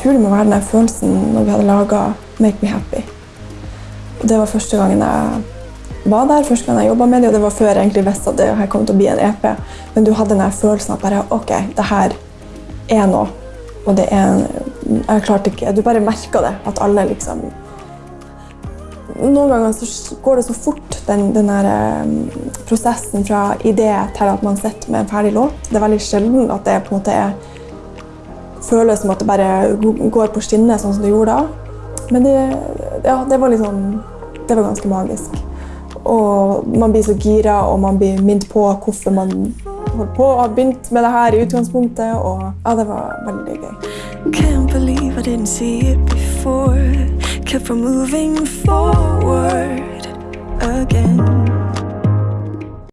tror det må være den følelsen når vi hadde laga Make Me Happy. Og det var første gangen jeg var der, første gang jeg jobba med det, og det var før jeg egentlig visste at det her kom til å bli en EP. Men du hadde den følelsen at bare OK, det her er noe. Og det er Jeg klarte ikke Du bare merka det. At alle liksom Noen ganger så går det så fort, den, den der, um, prosessen fra idé til at man sitter med en ferdig låt. Det er veldig sjelden at det på en måte er føles som at det bare går på skinner, sånn som det gjorde da. Men det, ja, det var liksom Det var ganske magisk. Og man blir så gira, og man blir minnet på hvorfor man holdt på og har begynt med det her i utgangspunktet. Og ja, det var veldig gøy. Can't believe I didn't see it before. Kept from moving forward.